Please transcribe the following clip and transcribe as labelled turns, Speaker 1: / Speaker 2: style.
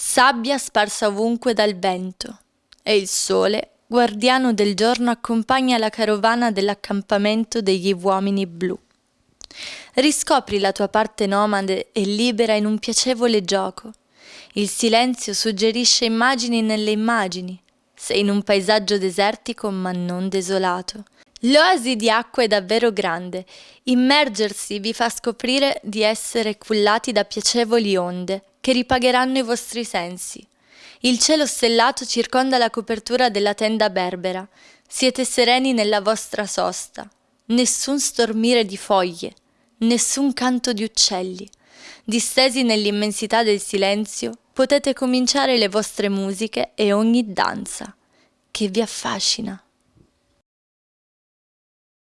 Speaker 1: sabbia sparsa ovunque dal vento, e il sole, guardiano del giorno, accompagna la carovana dell'accampamento degli uomini blu. Riscopri la tua parte nomade e libera in un piacevole gioco. Il silenzio suggerisce immagini nelle immagini. Sei in un paesaggio desertico ma non desolato. L'oasi di acqua è davvero grande. Immergersi vi fa scoprire di essere cullati da piacevoli onde che ripagheranno i vostri sensi. Il cielo stellato circonda la copertura della tenda berbera. Siete sereni nella vostra sosta. Nessun stormire di foglie, nessun canto di uccelli. Distesi nell'immensità del silenzio, potete cominciare le vostre musiche e ogni danza che vi affascina.